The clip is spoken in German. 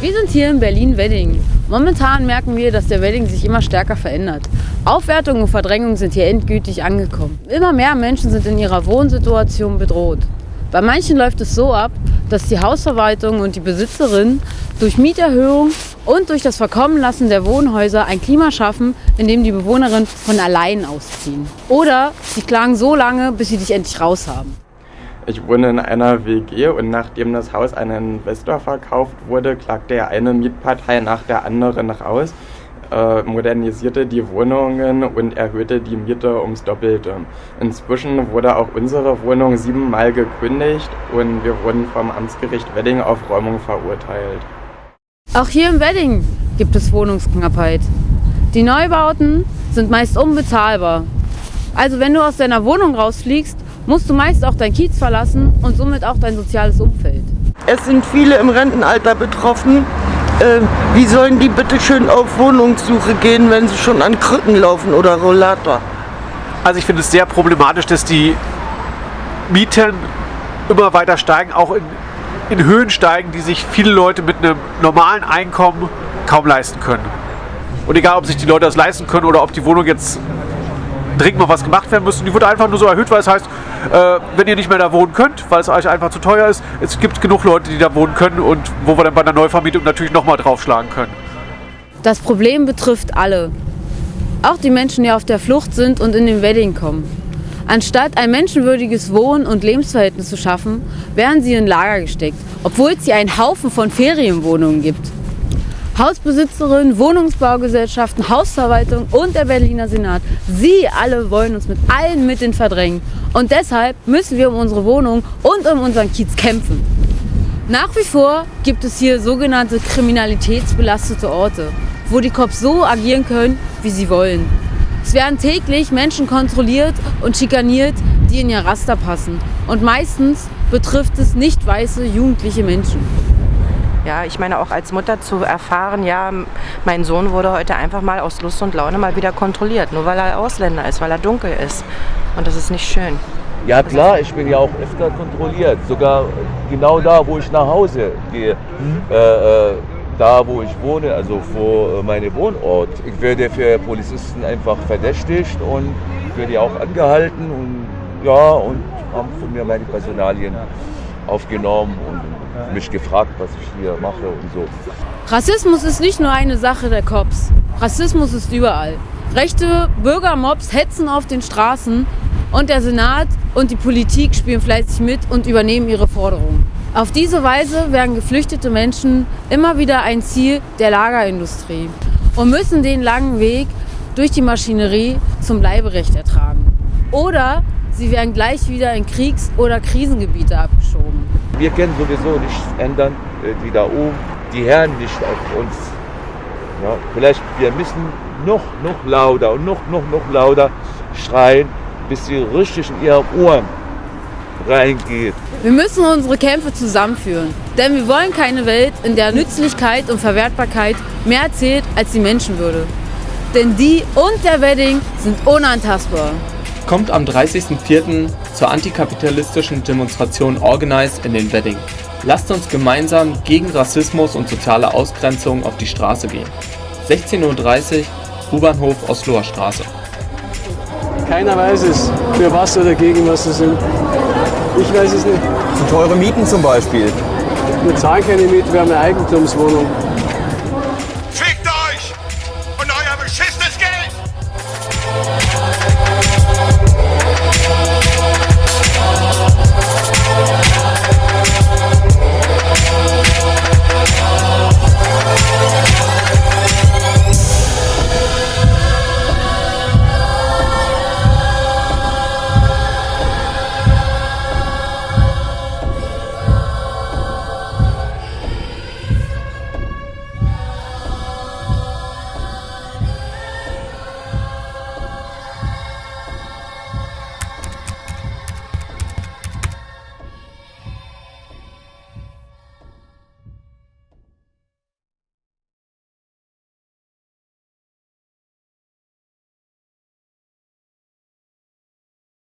Wir sind hier in Berlin-Wedding. Momentan merken wir, dass der Wedding sich immer stärker verändert. Aufwertung und Verdrängung sind hier endgültig angekommen. Immer mehr Menschen sind in ihrer Wohnsituation bedroht. Bei manchen läuft es so ab, dass die Hausverwaltung und die Besitzerin durch Mieterhöhung und durch das Verkommenlassen der Wohnhäuser ein Klima schaffen, in dem die Bewohnerinnen von allein ausziehen. Oder sie klagen so lange, bis sie dich endlich raus haben. Ich wohne in einer WG und nachdem das Haus an einen Investor verkauft wurde, klagte eine Mietpartei nach der anderen raus, äh, modernisierte die Wohnungen und erhöhte die Miete ums Doppelte. Inzwischen wurde auch unsere Wohnung siebenmal gekündigt und wir wurden vom Amtsgericht Wedding auf Räumung verurteilt. Auch hier im Wedding gibt es Wohnungsknappheit. Die Neubauten sind meist unbezahlbar. Also wenn du aus deiner Wohnung rausfliegst, musst du meist auch dein Kiez verlassen und somit auch dein soziales Umfeld. Es sind viele im Rentenalter betroffen. Äh, wie sollen die bitte schön auf Wohnungssuche gehen, wenn sie schon an Krücken laufen oder Rollator? Also ich finde es sehr problematisch, dass die Mieten immer weiter steigen, auch in, in Höhen steigen, die sich viele Leute mit einem normalen Einkommen kaum leisten können. Und egal, ob sich die Leute das leisten können oder ob die Wohnung jetzt dringend mal was gemacht werden muss. die wird einfach nur so erhöht, weil es heißt, äh, wenn ihr nicht mehr da wohnen könnt, weil es euch einfach zu teuer ist, es gibt genug Leute, die da wohnen können und wo wir dann bei der Neuvermietung natürlich nochmal draufschlagen können. Das Problem betrifft alle. Auch die Menschen, die auf der Flucht sind und in den Wedding kommen. Anstatt ein menschenwürdiges Wohn- und Lebensverhältnis zu schaffen, werden sie in Lager gesteckt, obwohl es hier einen Haufen von Ferienwohnungen gibt. Hausbesitzerinnen, Wohnungsbaugesellschaften, Hausverwaltung und der Berliner Senat. Sie alle wollen uns mit allen Mitteln verdrängen. Und deshalb müssen wir um unsere Wohnung und um unseren Kiez kämpfen. Nach wie vor gibt es hier sogenannte kriminalitätsbelastete Orte, wo die Cops so agieren können, wie sie wollen. Es werden täglich Menschen kontrolliert und schikaniert, die in ihr Raster passen. Und meistens betrifft es nicht weiße jugendliche Menschen. Ja, ich meine auch als Mutter zu erfahren, ja, mein Sohn wurde heute einfach mal aus Lust und Laune mal wieder kontrolliert, nur weil er Ausländer ist, weil er dunkel ist. Und das ist nicht schön. Ja klar, ich bin ja auch öfter kontrolliert, sogar genau da, wo ich nach Hause gehe. Mhm. Äh, äh, da, wo ich wohne, also vor äh, meinem Wohnort. Ich werde für Polizisten einfach verdächtigt und werde ja auch angehalten und ja, und haben von mir meine Personalien aufgenommen und mich gefragt, was ich hier mache und so. Rassismus ist nicht nur eine Sache der Cops. Rassismus ist überall. Rechte Bürgermobs hetzen auf den Straßen und der Senat und die Politik spielen fleißig mit und übernehmen ihre Forderungen. Auf diese Weise werden geflüchtete Menschen immer wieder ein Ziel der Lagerindustrie und müssen den langen Weg durch die Maschinerie zum Bleiberecht ertragen. Oder sie werden gleich wieder in Kriegs- oder Krisengebiete abgeschoben. Wir können sowieso nichts ändern, äh, die da oben, die hören nicht auf uns. Ja, vielleicht wir müssen noch, noch lauter und noch, noch, noch lauter schreien, bis sie richtig in ihre Ohren reingeht. Wir müssen unsere Kämpfe zusammenführen, denn wir wollen keine Welt, in der Nützlichkeit und Verwertbarkeit mehr zählt als die Menschenwürde. Denn die und der Wedding sind unantastbar. Kommt am 30.04. zur antikapitalistischen Demonstration Organize in den Wedding. Lasst uns gemeinsam gegen Rassismus und soziale Ausgrenzung auf die Straße gehen. 16.30 Uhr, U-Bahnhof Osloer Straße. Keiner weiß es, für was oder gegen was sie sind. Ich weiß es nicht. Zu teure Mieten zum Beispiel. Wir zahlen keine Miete, wir haben eine Eigentumswohnung.